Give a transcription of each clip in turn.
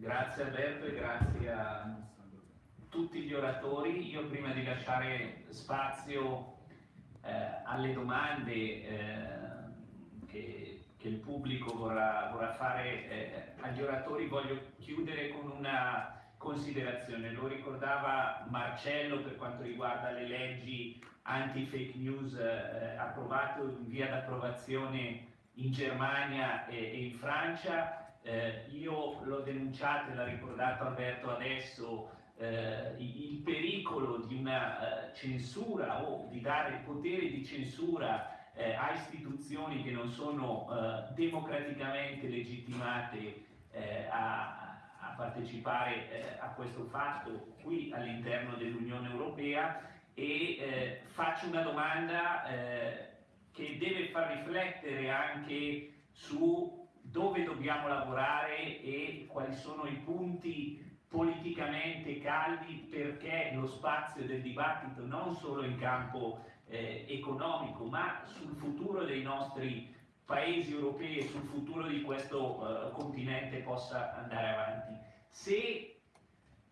Grazie Alberto e grazie a tutti gli oratori. Io prima di lasciare spazio eh, alle domande eh, che, che, il pubblico vorrà, vorrà fare eh, agli oratori voglio chiudere con una considerazione. Lo ricordava Marcello per quanto riguarda le leggi anti-fake news eh, approvate in via d'approvazione in Germania e, e in Francia eh, io l'ho denunciato e l'ha ricordato Alberto adesso, eh, il pericolo di una eh, censura o di dare potere di censura eh, a istituzioni che non sono eh, democraticamente legittimate a, a, partecipare a questo fatto qui all'interno dell'Unione Europea e faccio una domanda che deve far riflettere anche su dove dobbiamo lavorare e quali sono i punti politicamente caldi perché lo spazio del dibattito non solo in campo eh, economico ma sul futuro dei nostri paesi europei e sul futuro di questo uh, continente possa andare avanti. Se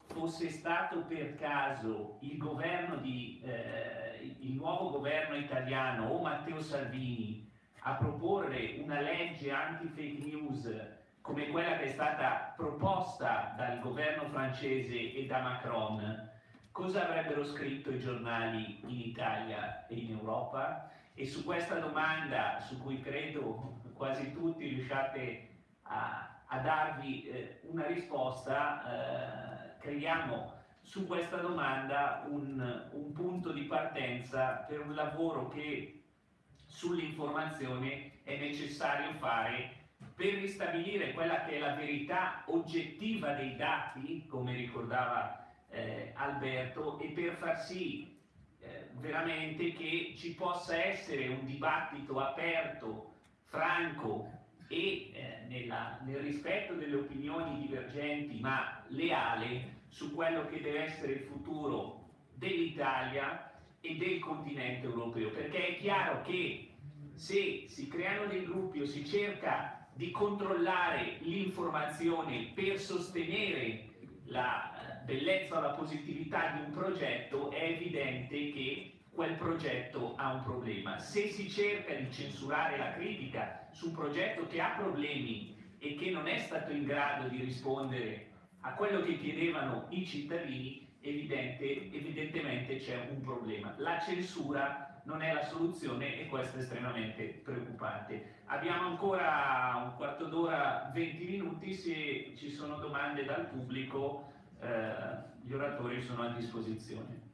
fosse stato per caso il governo di, eh, il nuovo governo italiano o Matteo Salvini a proporre una legge anti-fake news come quella che è stata proposta dal governo francese e da Macron, cosa avrebbero scritto i giornali in Italia e in Europa? E su questa domanda, su cui credo quasi tutti riusciate a, a darvi eh, una risposta, eh, creiamo su questa domanda un, un punto di partenza per un lavoro che sull'informazione è necessario fare per ristabilire quella che è la verità oggettiva dei dati, come ricordava eh, Alberto, e per far sì eh, veramente che ci possa essere un dibattito aperto, franco e eh, nella, nel rispetto delle opinioni divergenti ma leale su quello che deve essere il futuro dell'Italia e del continente europeo, perché è chiaro che se si creano dei gruppi o si cerca di controllare l'informazione per sostenere la bellezza o la positività di un progetto, è evidente che quel progetto ha un problema. Se si cerca di censurare la critica su un progetto che ha problemi e che non è stato in grado di rispondere a quello che chiedevano i cittadini, evidente, evidentemente c'è un problema. La censura non è la soluzione e questo è estremamente preoccupante. Abbiamo ancora un quarto d'ora, 20 minuti, se ci sono domande dal pubblico eh, gli oratori sono a disposizione.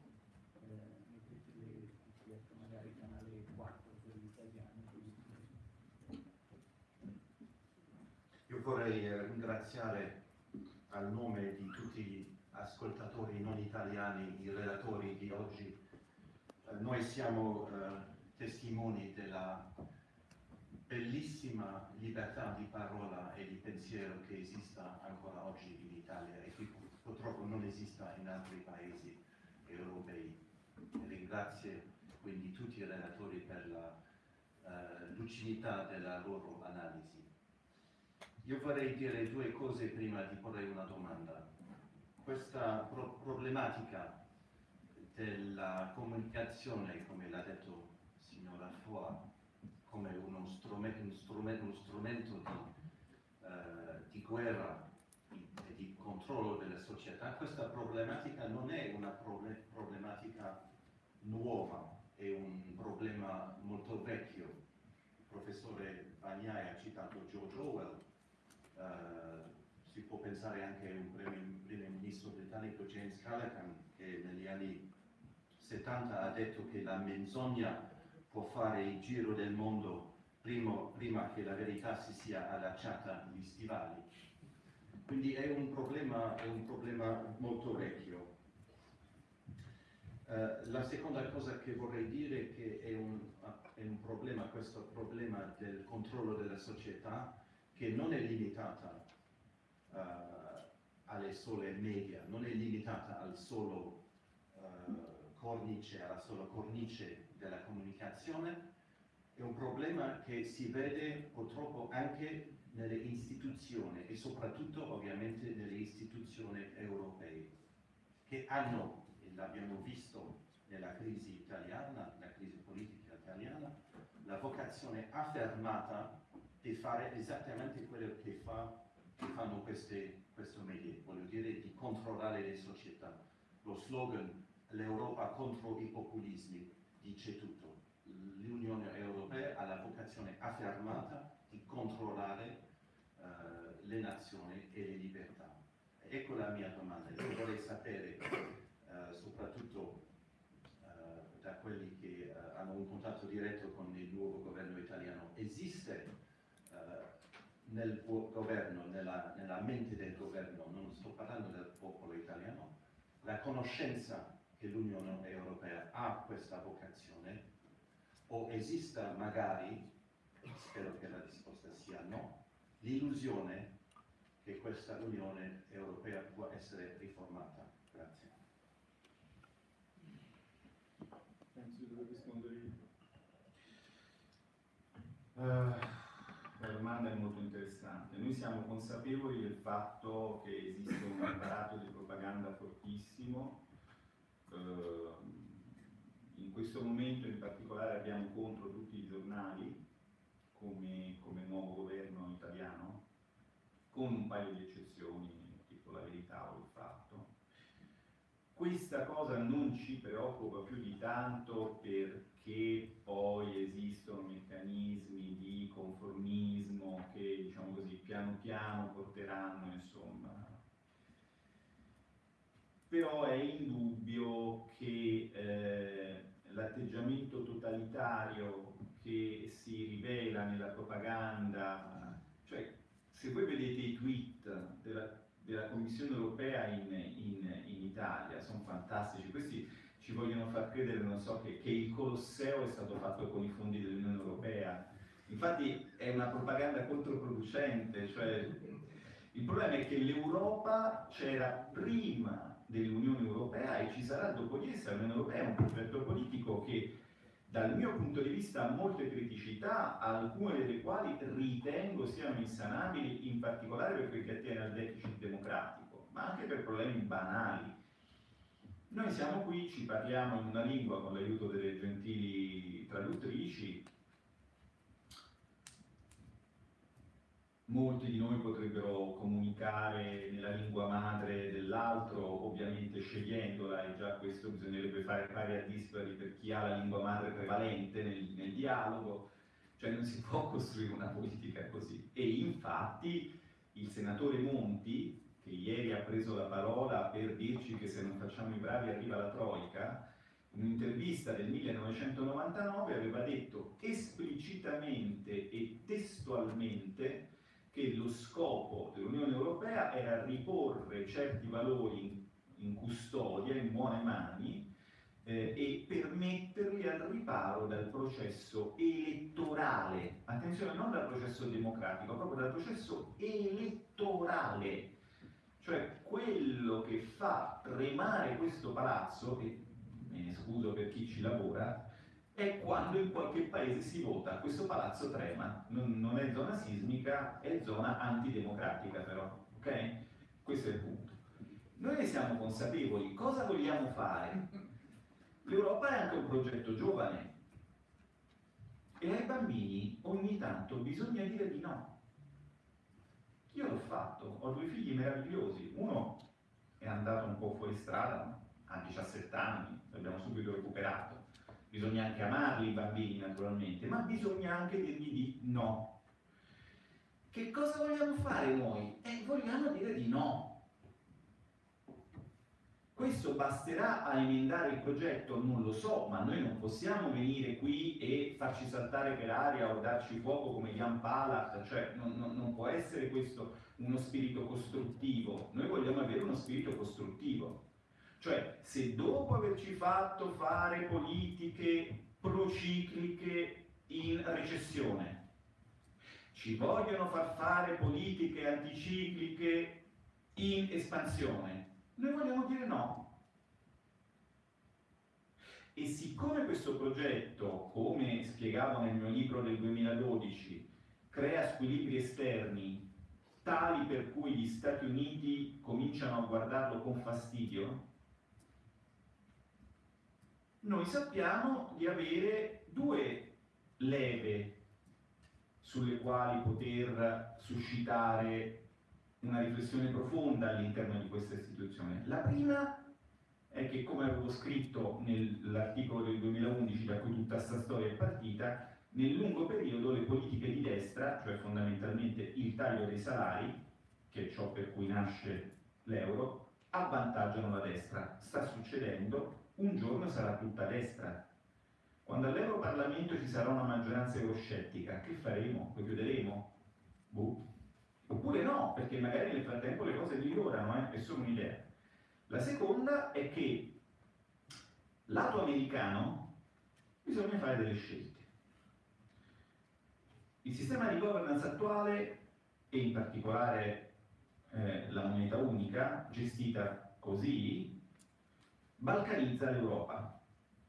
Io vorrei eh, ringraziare al nome di tutti gli ascoltatori non italiani, i relatori di oggi, noi siamo eh, testimoni della bellissima libertà di parola e di pensiero che esista ancora oggi in Italia e che purtroppo non esista in altri paesi europei. Ringrazio quindi tutti i relatori per la uh, lucidità della loro analisi. Io vorrei dire due cose prima di porre una domanda. Questa pro problematica della comunicazione, come l'ha detto il signor Foy, come uno strumento, strumento, uno strumento di, uh, di, guerra e di controllo della società, questa problematica non è una problematica nuova, è un problema molto vecchio. Il professore Bagnai ha citato George Orwell, uh, si può pensare anche a un primo ministro britannico James Callaghan che negli anni 70 ha detto che la menzogna può fare il giro del mondo prima, prima che la verità si sia allacciata agli stivali. Quindi è un problema, è un problema molto vecchio. Uh, la seconda cosa che vorrei dire è che è un, è un, problema, questo problema del controllo della società, che non è limitata uh, alle sole media, non è limitata al solo uh, cornice, alla sola cornice della comunicazione, è un problema che si vede purtroppo anche nelle istituzioni e soprattutto ovviamente nelle istituzioni europee che hanno, e l'abbiamo visto nella crisi italiana, la crisi politica italiana, la vocazione affermata di fare esattamente quello che, fa, che fanno queste, questo media, voglio dire di controllare le società. Lo slogan l'Europa contro i populismi dice tutto. L'Unione Europea ha la vocazione affermata di controllare uh, le nazioni e le libertà. Ecco la mia domanda. Io vorrei sapere, uh, soprattutto uh, da quelli che hanno un contatto diretto con il nuovo governo italiano, esiste nel governo, nella, nella mente del governo, non sto parlando del popolo italiano, la conoscenza che l'Unione Europea ha questa vocazione o esista magari, spero che la risposta sia no, l'illusione che questa Unione Europea può essere riformata. Grazie. Penso di dover rispondere io. Uh, la domanda è molto interessante. Noi siamo consapevoli del fatto che esiste un apparato di propaganda fortissimo in questo momento in particolare abbiamo contro tutti i giornali come, come nuovo governo italiano, con un paio di eccezioni, tipo la verità o il fatto. Questa cosa non ci preoccupa più di tanto perché poi esistono meccanismi di conformismo che, diciamo così, piano piano porteranno, insomma, però è indubbio che eh, l'atteggiamento totalitario che si rivela nella propaganda, cioè se voi vedete i tweet della, della Commissione europea in, in, in, Italia, sono fantastici, questi ci vogliono far credere, non so, che, che il Colosseo è stato fatto con i fondi dell'Unione Europea, infatti è una propaganda controproducente, cioè il problema è che l'Europa c'era prima dell'Unione Europea e ci sarà dopo di essa. L'Unione Europea un progetto politico che dal mio punto di vista ha molte criticità, alcune delle quali ritengo siano insanabili, in particolare per quel che attiene al deficit democratico, ma anche per problemi banali. Noi siamo qui, ci parliamo in una lingua con l'aiuto delle gentili traduttrici, molti di noi potrebbero comunicare nella lingua madre dell'altro, ovviamente scegliendola, e già questo bisognerebbe fare pari a dispari per chi ha la lingua madre prevalente nel, nel dialogo, cioè non si può costruire una politica così. E infatti il senatore Monti, che ieri ha preso la parola per dirci che se non facciamo i bravi arriva la Troica, in un'intervista del 1999 aveva detto esplicitamente e testualmente che lo scopo dell'Unione Europea era riporre certi valori in, custodia, in buone mani, eh, e permetterli al riparo dal processo elettorale, attenzione non dal processo democratico, proprio dal processo elettorale, cioè quello che fa tremare questo palazzo, e me ne scuso per chi ci lavora, è quando in qualche paese si vota. Questo palazzo trema, non, non è zona sismica, è zona antidemocratica però, ok? Questo è il punto. Noi ne siamo consapevoli, cosa vogliamo fare? L'Europa è anche un progetto giovane e ai bambini ogni tanto bisogna dire di no. Io l'ho fatto, ho due figli meravigliosi, uno è andato un po' fuori strada, ha 17 anni, l'abbiamo subito recuperato, bisogna anche amarli i bambini naturalmente, ma bisogna anche dirgli di no. Che cosa vogliamo fare noi? Eh, vogliamo dire di no. Questo basterà a emendare il progetto? Non lo so, ma noi non possiamo venire qui e farci saltare per aria o darci fuoco come Jan Palach, cioè non, non, non può essere questo uno spirito costruttivo. Noi vogliamo avere uno spirito costruttivo. Cioè, se dopo averci fatto fare politiche procicliche in recessione, ci vogliono far fare politiche anticicliche in espansione, noi vogliamo dire no. E siccome questo progetto, come spiegavo nel mio libro del 2012, crea squilibri esterni tali per cui gli Stati Uniti cominciano a guardarlo con fastidio, noi sappiamo di avere due leve sulle quali poter suscitare una riflessione profonda all'interno di questa istituzione. La prima è che, come avevo scritto nell'articolo del 2011 da cui tutta questa storia è partita, nel lungo periodo le politiche di destra, cioè fondamentalmente il taglio dei salari, che è ciò per cui nasce l'euro, avvantaggiano la destra. Sta succedendo, un giorno sarà tutta destra. Quando all'Europarlamento ci sarà una maggioranza euroscettica, che faremo? Lo chiuderemo? Boh. Oppure no, perché magari nel frattempo le cose migliorano, eh? è solo un'idea. La seconda è che lato americano bisogna fare delle scelte. Il sistema di governance attuale e in particolare eh, la moneta unica gestita così balcanizza l'Europa.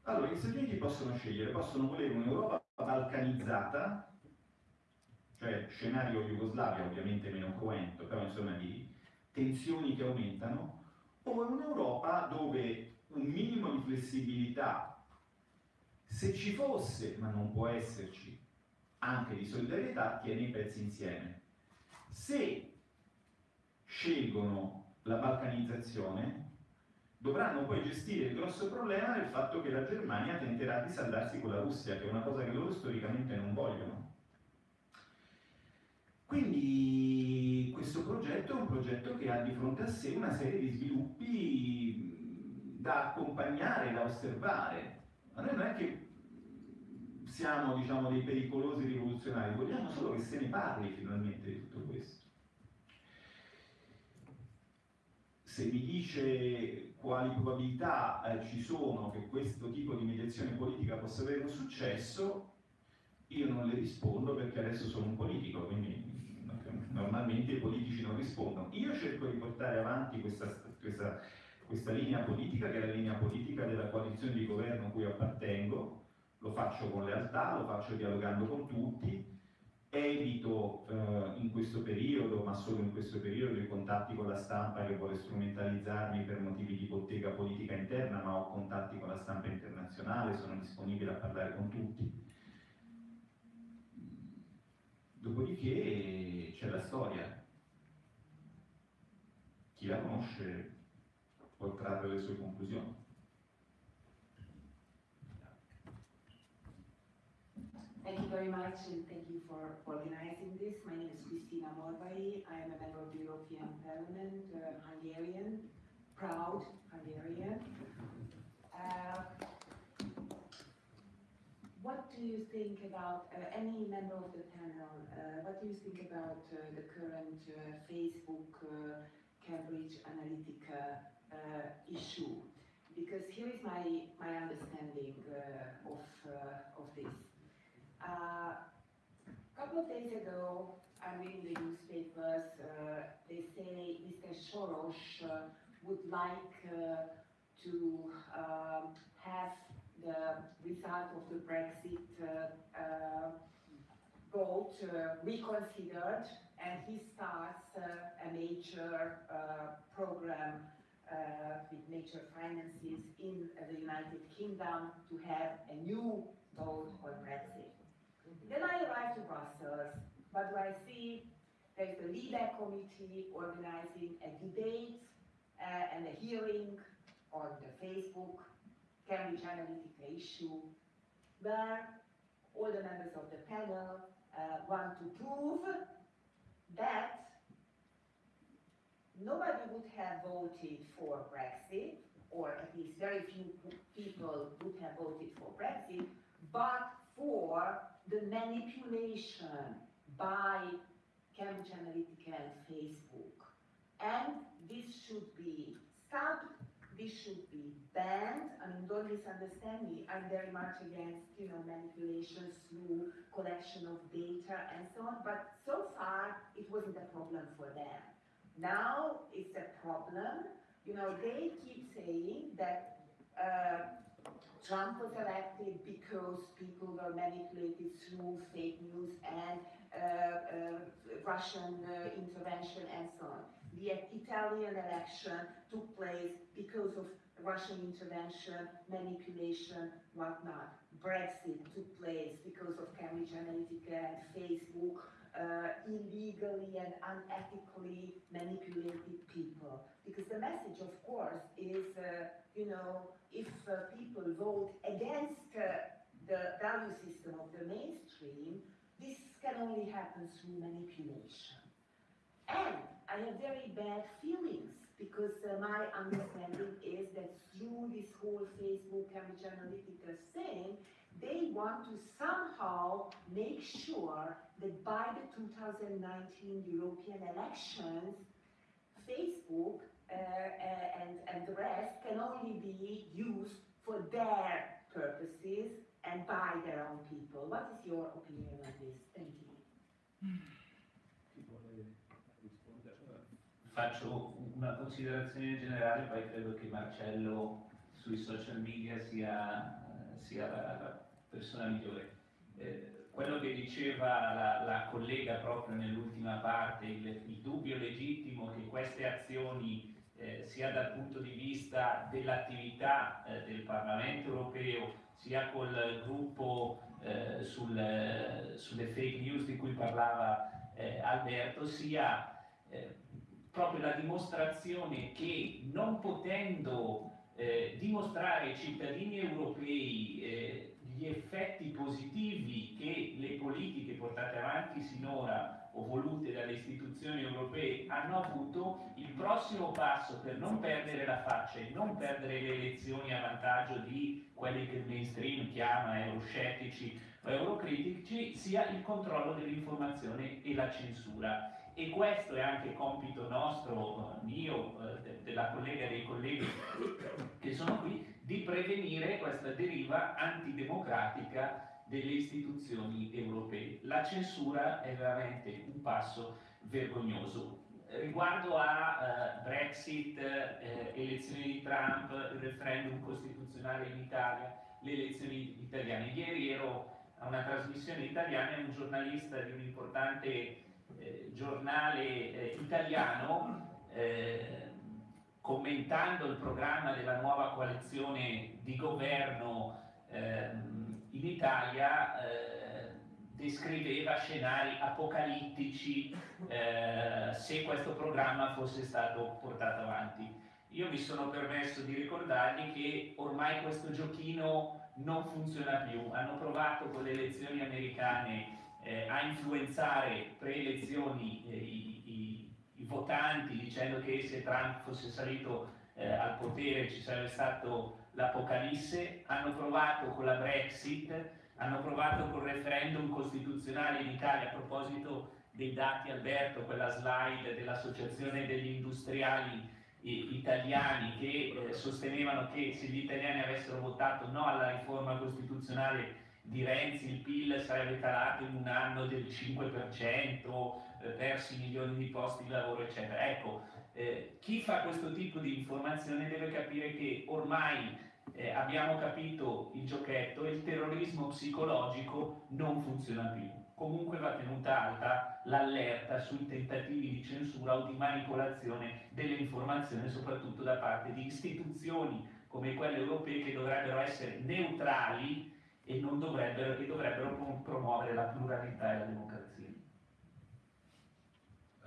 Allora, gli Stati Uniti possono scegliere, possono volere un'Europa balcanizzata, cioè scenario Jugoslavia ovviamente meno cruento, però insomma di tensioni che aumentano, o un'Europa dove un minimo di flessibilità, se ci fosse, ma non può esserci, anche di solidarietà, tiene i pezzi insieme. Se scelgono la balcanizzazione, dovranno poi gestire il grosso problema del fatto che la Germania tenterà di saldarsi con la Russia, che è una cosa che loro storicamente non vogliono. Quindi questo progetto è un progetto che ha di fronte a sé una serie di sviluppi da accompagnare, da osservare. Ma noi non è che siamo diciamo, dei pericolosi rivoluzionari, vogliamo solo che se ne parli finalmente di tutto questo. Se mi dice quali probabilità eh, ci sono che questo tipo di mediazione politica possa avere un successo, io non le rispondo perché adesso sono un politico, quindi normalmente i politici non rispondono. Io cerco di portare avanti questa, questa, questa linea politica, che è la linea politica della coalizione di governo a cui appartengo, lo faccio con lealtà, lo faccio dialogando con tutti, evito eh, in questo periodo, ma solo in questo periodo, i contatti con la stampa che vuole strumentalizzarmi per motivi di bottega politica interna, ma ho contatti con la stampa internazionale, sono disponibile a parlare con tutti. Dopodiché c'è la storia. Chi la conosce può trarre le sue conclusioni. Thank you very much and thank you for organizing this. My name is Cristina Morvai. I am a member of the European Parliament, uh, Hungarian, proud Hungarian. Uh, what do you think about, uh, any member of the panel, uh, what do you think about uh, the current uh, Facebook uh, Cambridge Analytica uh, issue? Because here is my, my understanding of, of this. A couple of days ago, I read reading the newspapers, they say Mr. Soros would like to um, have the result of the Brexit uh, uh, vote uh, reconsidered, and he starts a major program with major finances in the United Kingdom to have a new vote on Brexit. Then I arrive to Brussels, but I see there's the LIBE committee organizing a debate uh, and a hearing on the Facebook Cambridge Analytica issue, where all the members of the panel uh, want to prove that nobody would have voted for Brexit, or at least very few people would have voted for Brexit, but for the manipulation by Cambridge Analytica and Facebook. And this should be stopped this should be banned. I mean, don't misunderstand me. I'm very much against, you know, manipulations through collection of data and so on. But so far, it wasn't a problem for them. Now it's a problem. You know, they keep saying that uh, Trump was elected because people were manipulated through fake news and uh, Russian uh, intervention and so on. The Italian election took place because of Russian intervention, manipulation, whatnot. Brexit took place because of Cambridge Analytica and Facebook uh, illegally and unethically manipulated people. Because the message, of course, is, uh, you know, if uh, people vote against uh, the value system of the mainstream, this can only happen through manipulation. And I have very bad feelings because uh, my understanding is that through this whole Facebook Cambridge Analytica thing, they want to somehow make sure that by the 2019 European elections, Facebook uh, uh, and, and the rest can only be used for their purposes and by their own people. What is your opinion on this? Thank you. Faccio una considerazione generale, poi credo che Marcello sui social media sia, sia la, la persona migliore. Eh, quello che diceva la, la collega proprio nell'ultima parte, il, il, dubbio legittimo che queste azioni, eh, sia dal punto di vista dell'attività eh, del Parlamento europeo, sia col gruppo eh, sul, sulle fake news di cui parlava eh, Alberto, sia eh, proprio la dimostrazione che non potendo eh, dimostrare ai cittadini europei eh, gli effetti positivi che le politiche portate avanti sinora o volute dalle istituzioni europee hanno avuto, il prossimo passo per non perdere la faccia e non perdere le elezioni a vantaggio di quelli che il mainstream chiama euroscettici o eurocritici sia il controllo dell'informazione e la censura. E questo è anche compito nostro, mio, eh, della collega e dei colleghi che sono qui, di prevenire questa deriva antidemocratica delle istituzioni europee. La censura è veramente un passo vergognoso. Riguardo a uh, Brexit, eh, elezioni di Trump, il referendum costituzionale in Italia, le elezioni italiane. Ieri ero a una trasmissione italiana e un giornalista di un importante eh, giornale eh, italiano, eh, commentando il programma della nuova coalizione di governo ehm, in Italia, eh, descriveva scenari apocalittici eh, se questo programma fosse stato portato avanti. Io mi sono permesso di ricordargli che ormai questo giochino non funziona più. Hanno provato con le elezioni americane eh, a influenzare pre-elezioni eh, i, votanti dicendo che se Trump fosse salito eh, al potere ci sarebbe stato l'apocalisse, hanno provato con la Brexit, hanno provato col referendum costituzionale in Italia a proposito dei dati Alberto, quella slide dell'Associazione degli Industriali italiani che eh, sostenevano che se gli italiani avessero votato no alla riforma costituzionale di Renzi il PIL sarebbe calato in un anno del 5%, eh, persi milioni di posti di lavoro, eccetera. Ecco, eh, chi fa questo tipo di informazione deve capire che ormai eh, abbiamo capito il giochetto e il terrorismo psicologico non funziona più. Comunque va tenuta alta l'allerta sui tentativi di censura o di manipolazione delle informazioni, soprattutto da parte di istituzioni come quelle europee che dovrebbero essere neutrali e, dovrebbero, e dovrebbero promuovere la pluralità e la democrazia.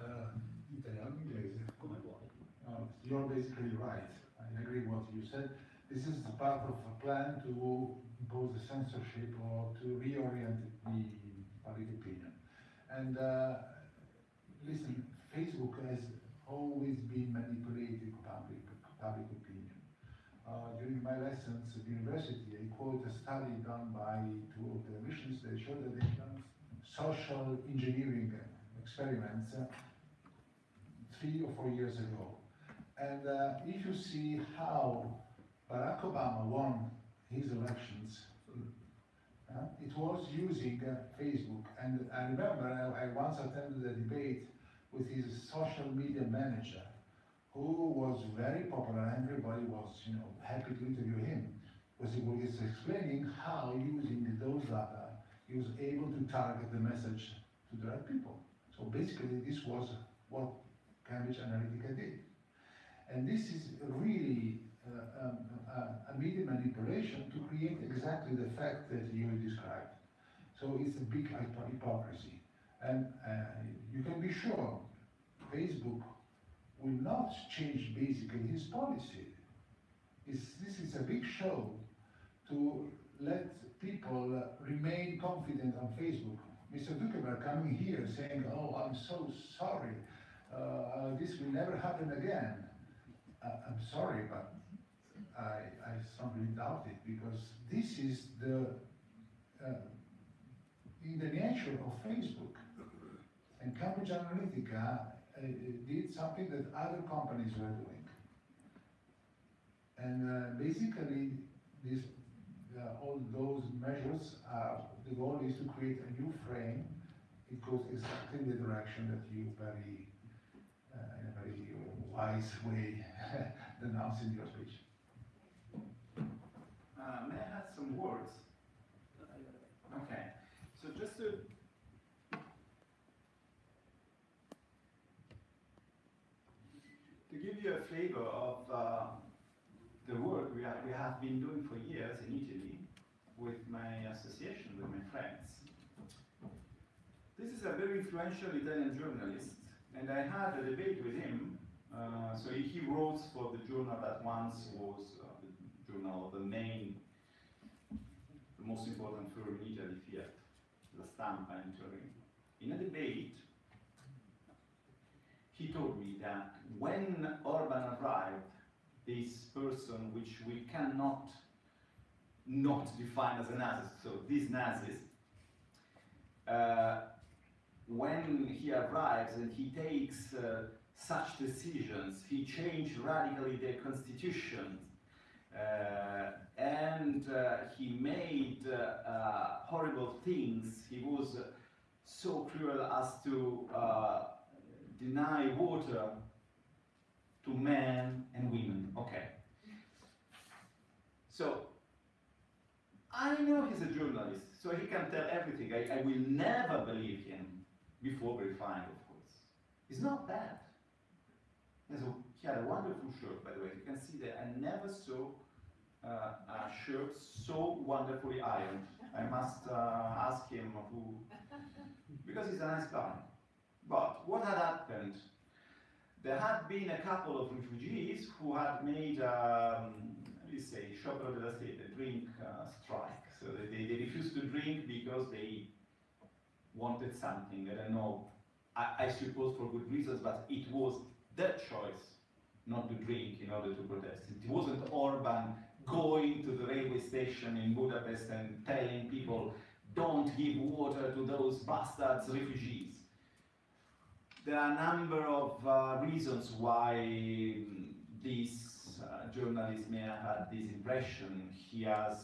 Uh, italiano, inglese. Come vuoi. Uh, you're basically right. I agree with what you said. This is part of a plan to impose the censorship or to reorient the public opinion. And uh, listen, Facebook has always been manipulating public public opinion. Uh, during my lessons at university, I quote a study done by two televisions that showed that they've done social engineering experiments uh, three or four years ago. And uh, if you see how Barack Obama won his elections, uh, it was using uh, Facebook. And I remember I, I once attended a debate with his social media manager who was very popular. And Everybody was, you know, happy to interview him because he was explaining how using those data he was able to target the message to the right people. So basically, this was what Cambridge Analytica did. And this is really uh, um, a, a media manipulation to create exactly the fact that you described. So it's a big hypo- hypocrisy. And uh, you can be sure Facebook will not change basically his policy. It's, this is a big show to let people uh, remain confident on Facebook. Mr. Zuckerberg coming here saying, oh, I'm so sorry, uh, this will never happen again. Uh, I'm sorry, but I, I strongly doubt it because this is the, uh, in the nature of Facebook. And Cambridge Analytica uh, did something that other companies were doing. And uh, basically, this, uh, all those measures are, the goal is to create a new frame. It goes exactly in the direction that you very, uh, in a very wise way announced in your speech. Uh, may I add some words? Okay, so just to to give you a flavor of uh, the work we, are, we have been doing for years in Italy with my association, with my friends. This is a very influential Italian journalist, and I had a debate with him. Uh, so he, wrote for the journal that once was uh, the journal of the main, the most important firm in Italy, Fiat, La Stampa in Turin. In a debate, he told me that when Orban arrived, this person which we cannot not define as a Nazi, so this Nazis, uh, when he arrives and he takes uh, such decisions, he changed radically the constitution, uh, and uh, he made uh, uh, horrible things. He was so cruel as to uh, deny water to men and women. Okay. So, I know he's a journalist, so he can tell everything. I, I will never believe him before verifying, of course. It's not bad. There's a, he had a wonderful shirt, by the way. You can see that I never saw uh, a shirt so wonderfully ironed. I must uh, ask him who, because he's a nice guy. But what had happened? There had been a couple of refugees who had made, um, let's say, sciopero della sete, a drink uh, strike. So they, they, they refused to drink because they wanted something. I don't know, I, I suppose for good reasons, but it was their choice not to drink in order to protest. It wasn't Orban going to the railway station in Budapest and telling people, don't give water to those bastards refugees. There are a number of uh, reasons why mm, this uh, journalist may have had this impression. He has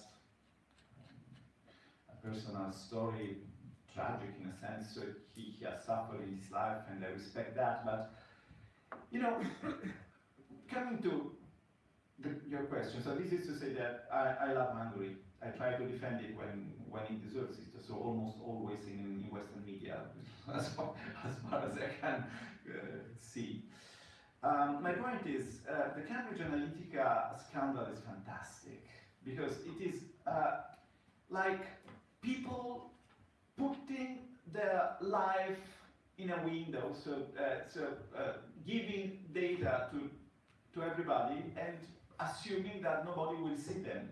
a personal story, tragic in a sense, so he, he has suffered in his life and I respect that, but you know, coming to the, your question, so this is to say that I, I love Hungary. I try to defend it when, when it deserves it, so almost always in, in Western media, as far as, far as I can uh, see. Um, my point is, uh, the Cambridge Analytica scandal is fantastic because it is uh, like people putting their life in a window, so, uh, so uh, giving data to, to everybody and assuming that nobody will see them.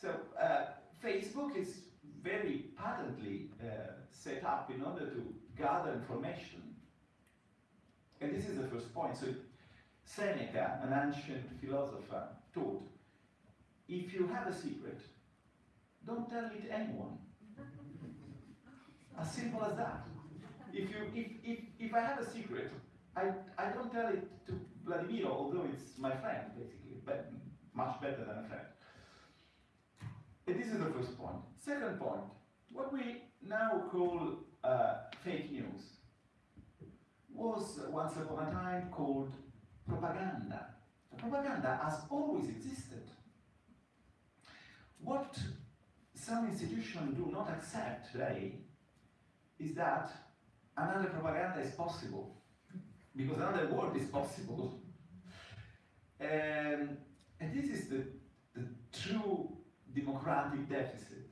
So uh, Facebook is very patently uh, set up in order to gather information. And this is the first point. So Seneca, an ancient philosopher, taught, if you have a secret, don't tell it anyone. As simple as that. If, you, if, if, if I have a secret, I, I don't tell it to Vladimir, although it's my friend, basically, but much better than a friend. And this is the first point. Second point, what we now call uh, fake news was once upon a time called propaganda. The propaganda has always existed. What some institutions do not accept today is that another propaganda is possible because another world is possible. And, and this is the, the true democratic deficit.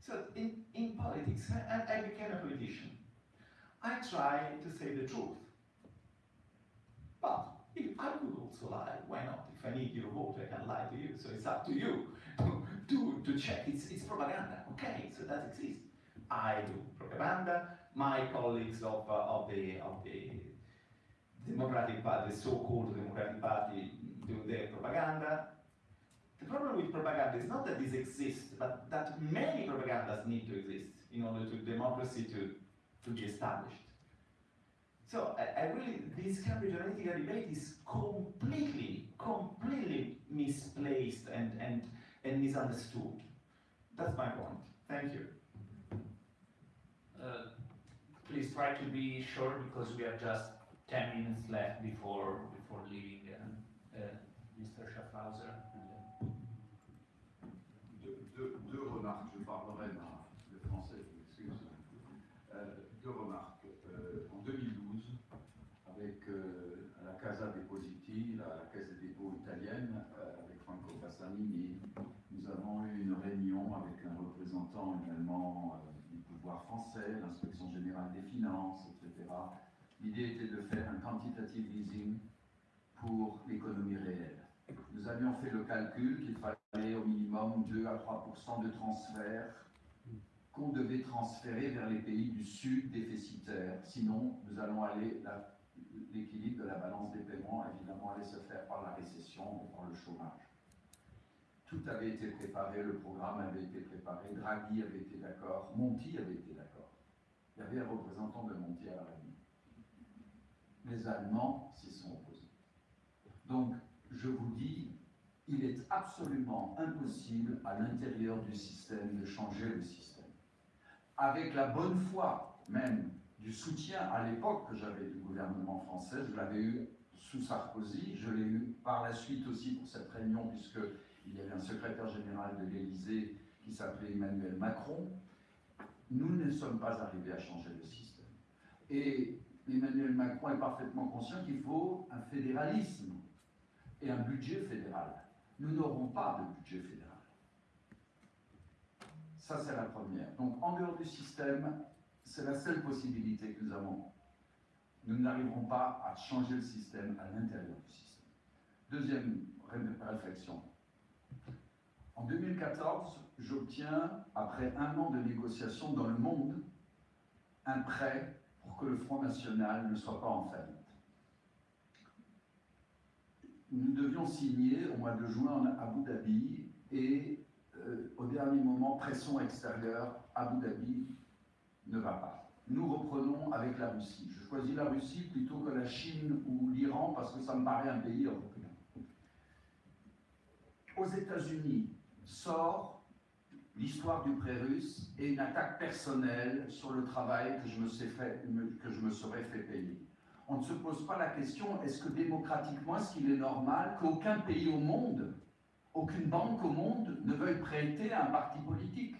So in, in politics, I, I became a politician. I try to say the truth. But if I could also lie, why not? If I need your vote, I can lie to you. So it's up to you to, to, to check. It's, it's propaganda. Okay, so that exists. I do propaganda. My colleagues of, uh, of, the, of the Democratic Party, the so-called Democratic Party, do their propaganda. The problem with propaganda is not that this exists, but that many propagandas need to exist in order to democracy to, to be established. So I, I really, this Cambridge Analytica debate is completely, completely misplaced and, and, and misunderstood. That's my point. Thank you. Uh, please try to be short because we are just 10 minutes left before, before leaving uh, uh, Mr. Schaffhauser. Deux, remarques, je parlerai dans le français, je m'excuse. Euh, deux remarques. Euh, en 2012, avec euh, la Casa Depositi, la, la caisse des dépôts italienne, avec Franco Bassanini, nous avons eu une réunion avec un représentant également du pouvoir français, l'inspection générale des finances, etc. L'idée était de faire un quantitative easing pour l'économie réelle. Nous avions fait le calcul qu'il fallait au minimum 2 à 3% de transferts qu'on devait transférer vers les pays du sud déficitaires. Sinon, nous allons aller, l'équilibre de la balance des paiements, évidemment, allait se faire par la récession et par le chômage. Tout avait été préparé, le programme avait été préparé, Draghi avait été d'accord, Monti avait été d'accord. Il y avait un représentant de Monti à la réunion. Les Allemands s'y sont opposés. Donc, je vous dis, il est absolument impossible à l'intérieur du système de changer le système. Avec la bonne foi même du soutien à l'époque que j'avais du gouvernement français, je l'avais eu sous Sarkozy, je l'ai eu par la suite aussi pour cette réunion, puisqu'il y avait un secrétaire général de l'Élysée qui s'appelait Emmanuel Macron, nous ne sommes pas arrivés à changer le système. Et Emmanuel Macron est parfaitement conscient qu'il faut un fédéralisme et un budget fédéral. Nous n'aurons pas de budget fédéral. Ça, c'est la première. Donc, en dehors du système, c'est la seule possibilité que nous avons. Nous n'arriverons pas à changer le système à l'intérieur du système. Deuxième ré- réflexion. En 2014, j'obtiens, après un an de négociations dans le monde, un prêt pour que le Front National ne soit pas en faillite. Nous devions signer au mois de juin à Abu Dhabi et euh, au dernier moment, pression extérieure, Abu Dhabi ne va pas. Nous reprenons avec la Russie. Je choisis la Russie plutôt que la Chine ou l'Iran parce que ça me paraît un pays européen. Aux États-Unis sort l'histoire du prêt russe et une attaque personnelle sur le travail que je me, serais fait payer. On ne se pose pas la question, est-ce que démocratiquement, est-ce qu'il est normal qu'aucun pays au monde, aucune banque au monde ne veuille prêter à un parti politique?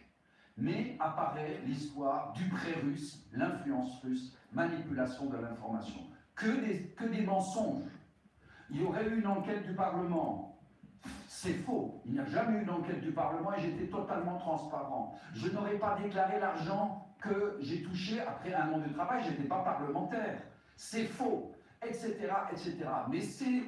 Mais apparaît l'histoire du prêt russe, l'influence russe, manipulation de l'information. Que des mensonges. Il y aurait eu une enquête du Parlement. C'est faux. Il n'y a jamais eu d'enquête du Parlement et j'étais totalement transparent. Je n'aurais pas déclaré l'argent que j'ai touché après un an de travail, je n'étais pas parlementaire. C'est faux, etc., etc. Mais ces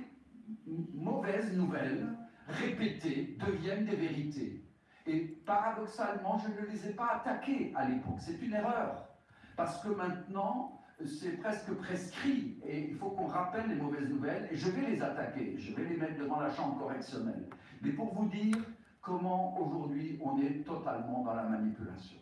mauvaises nouvelles répétées deviennent des vérités. Et paradoxalement, je ne les ai pas attaquées à l'époque. C'est une erreur. Parce que maintenant, c'est presque prescrit et il faut qu'on rappelle les mauvaises nouvelles et je vais les attaquer, je vais les mettre devant la chambre correctionnelle. Mais pour vous dire comment aujourd'hui on est totalement dans la manipulation.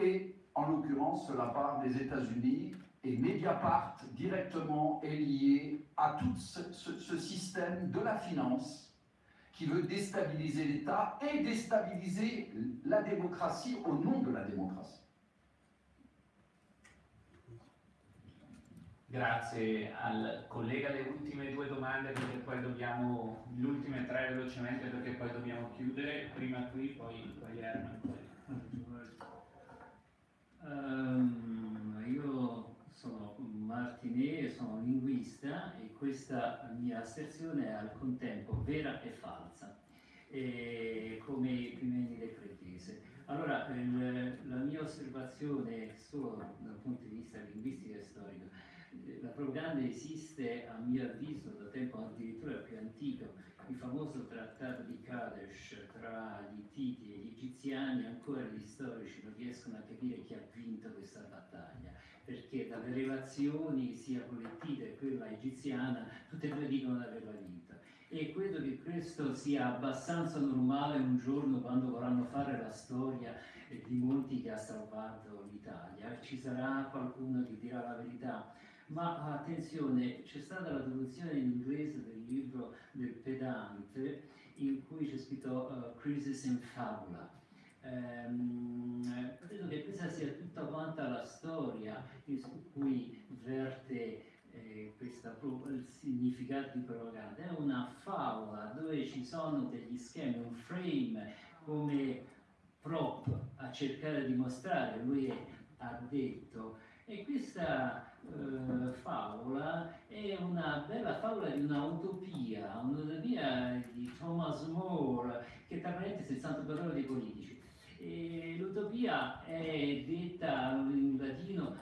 Et en l'occurrence, cela part des États-Unis et Mediapart directement est lié à tout ce, ce- ce système de la finance qui veut déstabiliser l'État et déstabiliser la démocratie au nom de la démocratie. Grazie al collega, le ultime due domande perché poi dobbiamo, le ultime tre velocemente perché poi dobbiamo chiudere, prima qui, poi, poi Herman. Poi. Ehm, io sono Martinet, sono linguista e questa mia asserzione è al contempo vera e falsa, e come Pimenide Cretese. Allora, il, la mia osservazione solo dal punto di vista linguistico e storico, la propaganda esiste a mio avviso da tempo addirittura più antico, il famoso trattato di Kadesh tra gli Ittiti e gli Egiziani, ancora gli storici non riescono a capire chi ha vinto questa battaglia, perché dalle relazioni sia con l'Ittita che quella egiziana, tutte e due dicono di averla vinta. E credo che questo sia abbastanza normale un giorno quando vorranno fare la storia di Monti che ha salvato l'Italia. Ci sarà qualcuno che dirà la verità ma attenzione, c'è stata la traduzione in inglese del libro del pedante in cui c'è scritto uh, Crisis in Fabula. Um, credo che questa sia tutta quanta la storia su cui verte eh, questa, il significato di propaganda. È una favola dove ci sono degli schemi, un frame come prop a cercare di mostrare. Lui ha detto e questa eh, favola è una bella favola di un'utopia, un'utopia di Thomas More, che tra parentesi è il santo parole dei politici. L'utopia è detta in latino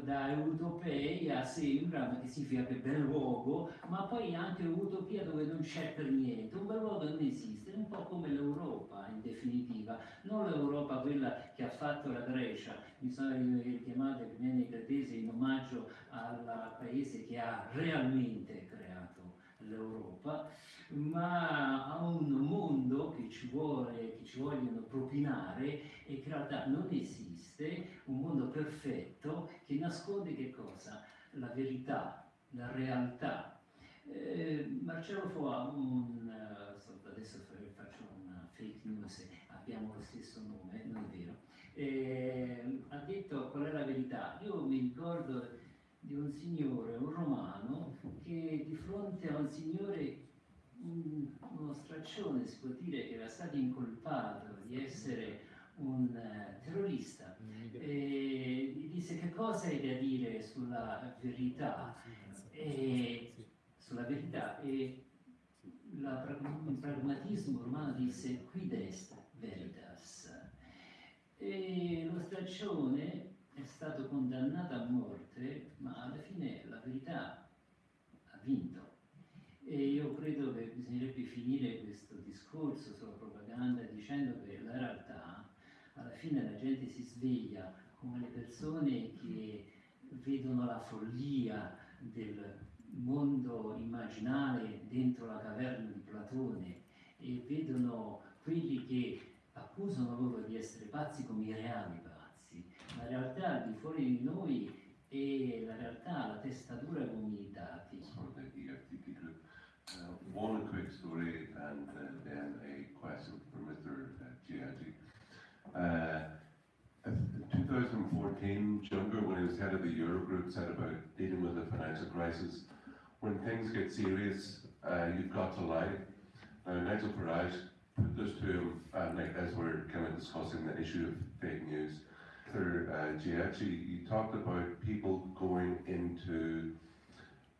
da Utopeia sembra, che significa che bel luogo, ma poi anche utopia dove non c'è per niente, un bel luogo non esiste, un po' come l'Europa in definitiva, non l'Europa quella che ha fatto la Grecia, mi sono chiamato Epimene Cretese in omaggio al paese che ha realmente creato l'Europa, ma a un mondo che ci, vuole, che ci vogliono propinare e che in realtà non esiste, un mondo perfetto che nasconde che cosa? La verità, la realtà. Eh, Marcello Foa, un, uh, adesso faccio una fake news, abbiamo lo stesso nome, non è vero, eh, ha detto qual è la verità. Io mi ricordo di un signore, un romano, che di fronte a un signore, un, uno straccione, si può dire, che era stato incolpato di essere un uh, terrorista, e gli disse che cosa hai da dire sulla verità, e, sulla verità, e la, il pragmatismo romano disse quid est veritas. E lo straccione è stato condannato a morte, ma alla fine la verità ha vinto. E io credo che bisognerebbe finire questo discorso sulla propaganda dicendo che la realtà, alla fine la gente si sveglia come le persone che vedono la follia del mondo immaginale dentro la caverna di Platone e vedono quelli che accusano loro di essere pazzi come i reali. La realtà al di fuori di noi è la realtà, la testatura come i dati. Uh, one quick story and uh, then a question for Mr. Giaggi. Uh, 2014, Juncker, when he was head of the Eurogroup, said about dealing with the financial crisis, when things get serious, uh, you've got to lie. Now, Nigel Farage put this to him, and like, as we're kind of discussing the issue of fake news. Mr. Uh, Giachi, you talked about people going into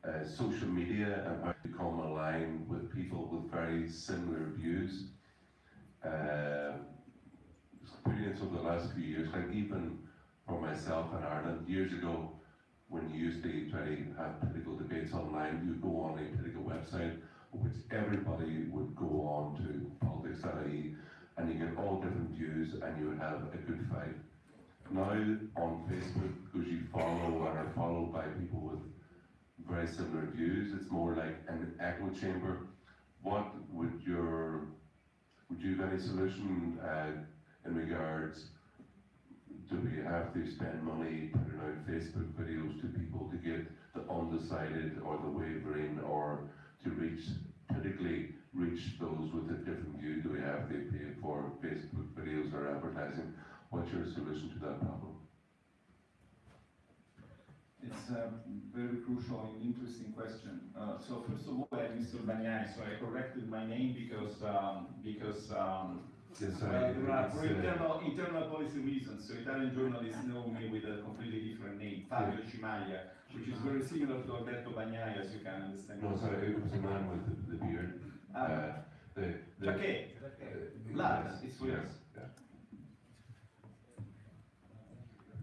uh, social media and how to come aligned with people with very similar views. Uh, experience over the last few years, like even for myself in Ireland, years ago, when you used to try to have political debates online, you would go on a political website which everybody would go on to politics.ie and you get all different views and you would have a good fight. Now on Facebook, because you follow and are followed by people with very similar views, it's more like an echo chamber. What would your would you have any solution uh, in regards do we have to spend money putting out Facebook videos to people to get the undecided or the wavering or to reach, politically reach those with a different view? Do we have to pay for Facebook videos or advertising? What's your solution to that problem? It's a very crucial and interesting question. Uh, so first of all, I Mr. Bagnani, so I corrected my name because um, because um, Yes, Well, sorry. there are, for uh, internal, internal policy reasons, so Italian journalists know me with a completely different name, Fabio Cimaglia, which is very similar to Alberto Bagnai, as you can understand. No, sorry, it was a man with the, the beard. Ah, Uh, the, the, Perché? uh, Lars, it's for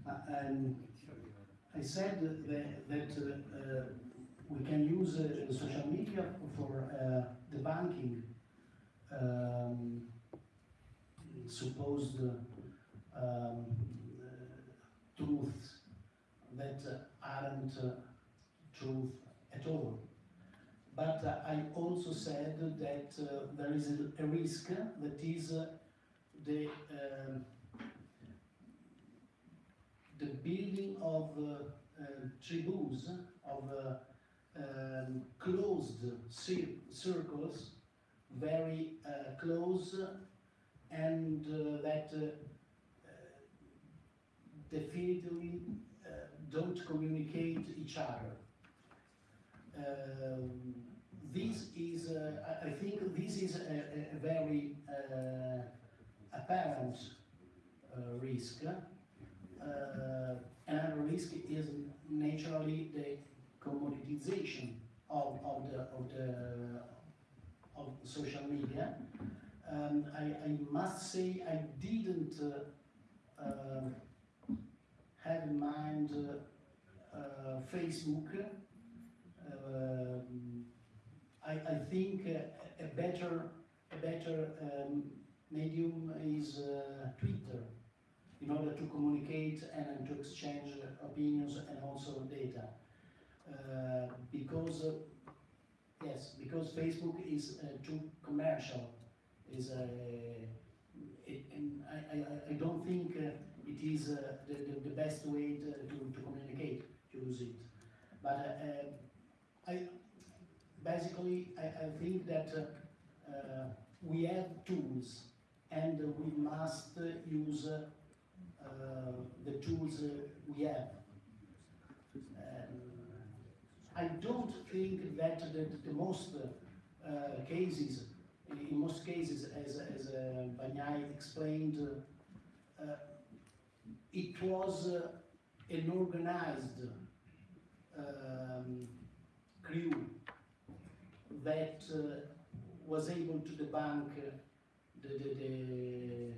Uh, And I said that, that uh, we can use uh, social media for the banking um, supposed um, truths that aren't truth at all. But uh, I also said that uh, there is a, a risk that is uh, the um, the building of uh, uh, tribus, of uh, um, closed cir- circles, very uh, close, and that uh, don't communicate each other. Um, this is, uh, I- think, this is a, a- a very uh, apparent uh, risk. Uh, another risk is naturally the commoditization of, of the of the of social media. Um, I, I must say I didn't uh, uh, have in mind uh, uh, Facebook. Um, I, I think a better a better um, medium is uh, Twitter in order to communicate and to exchange opinions and also data. Uh, because, uh, yes, because Facebook is uh, too commercial, is I, I, I don't think uh, it is uh, the, the, the best way to, to, to communicate, to use it. But uh, I, basically, I, I think that we have tools and we must use the tools uh, we have. I don't think that the, the most uh, cases, in most cases, as, as uh, Bagnai explained, uh, uh, it was uh, an organized um, crew that uh, was able to debunk uh, the, the, the,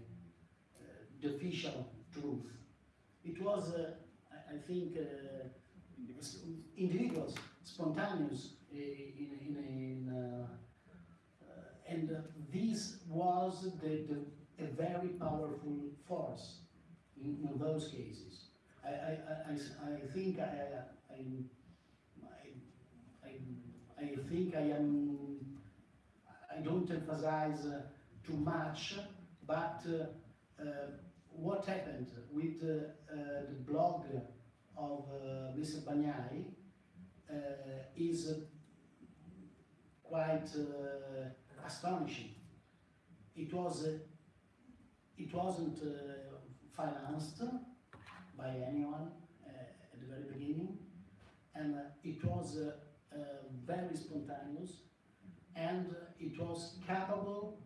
uh, the official truth. It was, uh, I, think, uh, individuals, spontaneous uh, in, in, uh, uh, and this was the, the, a very powerful force in, in those cases. I, I, I- I think I, I, I, I, think I am, I don't emphasize too much, but uh, what happened with uh, uh, the blog of uh, Mr. Bagnai uh, is quite astonishing. It was, it wasn't financed by anyone at the very beginning, and it was very spontaneous, and it was capable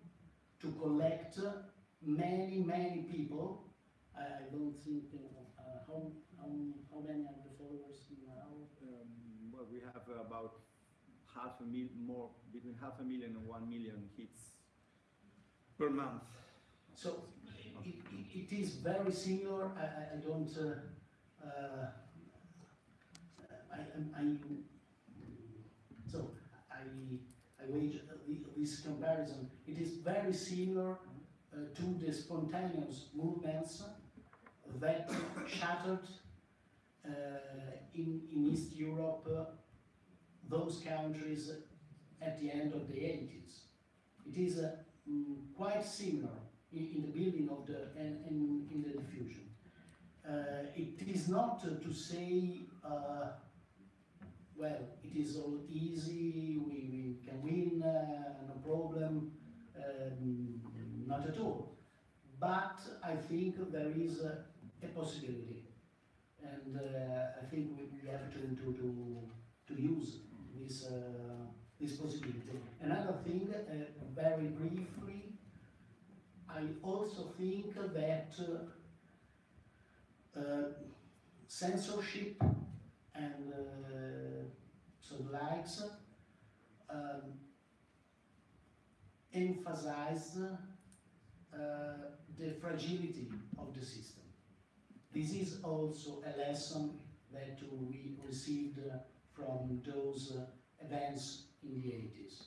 to collect many, many people. I, I don't think, uh, how, how, how many are the followers now? Um, well, we have about half a mil more, between half a million and one million hits per month. So it, it, it is very similar. I, I, I don't. Uh, uh, I, I, I so I I wage this comparison. It is very similar to the spontaneous movements that shattered uh, in in East Europe uh, those countries at the end of the 80s. It is uh, mm, quite similar in, in the building of the and, in the diffusion. Uh, it is not uh, to say, uh, well, it is all easy, we, we can win, uh, no problem, um, not at all. But I think there is a, a possibility, and uh, I think we, we have to, to, to, use this, uh, this possibility. Another thing, uh, very briefly, I, also think that uh, uh, censorship and uh, so likes um, emphasize uh, the fragility of the system. This is also a lesson that we received from those uh, events in the 80s.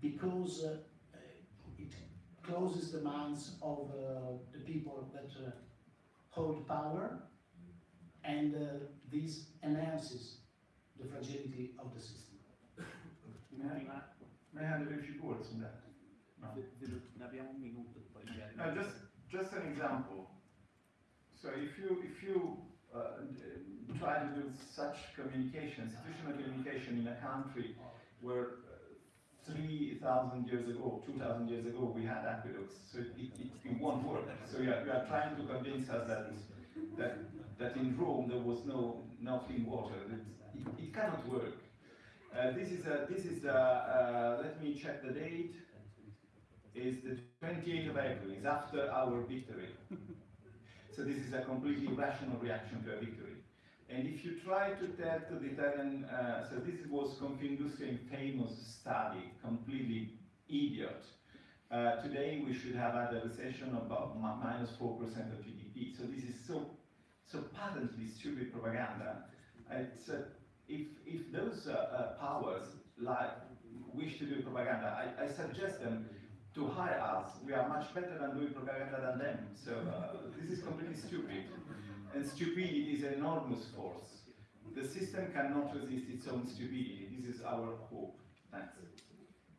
Because uh, it closes the minds of the people that hold power and this enhances the fragility of the system. May I have a few words on that? No. Ne abbiamo un minuto poi magari. No, just just an example. So if you if you uh, try to do such communication, institutional communication in a country where uh, 3,000 years ago, 2,000 years ago, we had aqueducts, so it, it, it won't work. So you are, you are trying to convince us that, that, that in Rome there was no, no clean water. It, it, it cannot work. Uh, this is, a, this is a, uh, let me check the date, is the 28th of April, is after our victory. so this is a completely rational reaction to a victory. And if you try to tell to the Italian, uh, so this was Confindustria famous study, completely idiot. Uh, today we should have had a recession of about minus 4% of GDP. So this is so, so patently stupid propaganda. It's, uh, if, if those uh, uh, powers like wish to do propaganda, I, I suggest them to hire us. We are much better than doing propaganda than them. So uh, this is completely stupid. And stupidity is an enormous force. The system cannot resist its own stupidity. This is our hope. Thanks.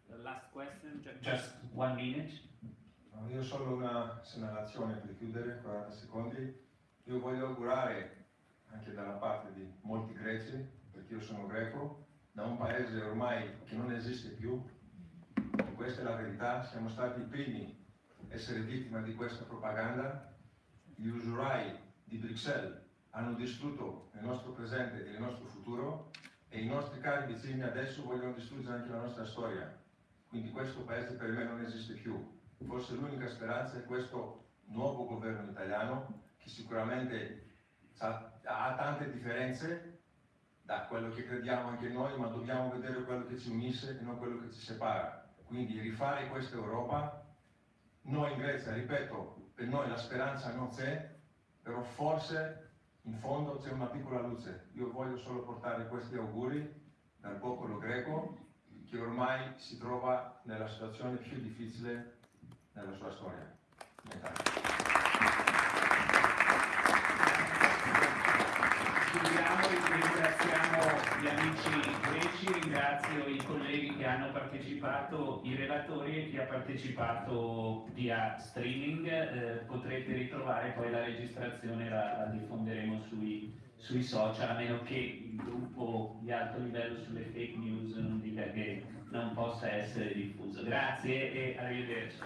The last question, ju- just one minute. No, Io ho solo una segnalazione per chiudere, 40 secondi. Io voglio augurare, anche dalla parte di molti greci, perché io sono greco, da un paese ormai che non esiste più, questa è la verità, siamo stati i primi a essere vittime di questa propaganda, gli usurai di Bruxelles hanno distrutto il nostro presente e il nostro futuro e i nostri cari vicini adesso vogliono distruggere anche la nostra storia. Quindi questo paese per me non esiste più. Forse l'unica speranza è questo nuovo governo italiano che sicuramente ha, ha tante differenze da quello che crediamo anche noi, ma dobbiamo vedere quello che ci unisce e non quello che ci separa. Quindi rifare questa Europa, noi in Grecia, ripeto, per noi la speranza non c'è, però forse in fondo c'è una piccola luce. Io voglio solo portare questi auguri dal popolo greco che ormai si trova nella situazione più difficile nella sua storia. Chiudiamo ringraziamo gli amici greci, ringrazio i colleghi che hanno partecipato, i relatori e chi ha partecipato via streaming. Eh, potrete ritrovare poi la registrazione, la, la diffonderemo sui, sui social, a meno che il gruppo di alto livello sulle fake news non dica che non possa essere diffuso. Grazie e arrivederci.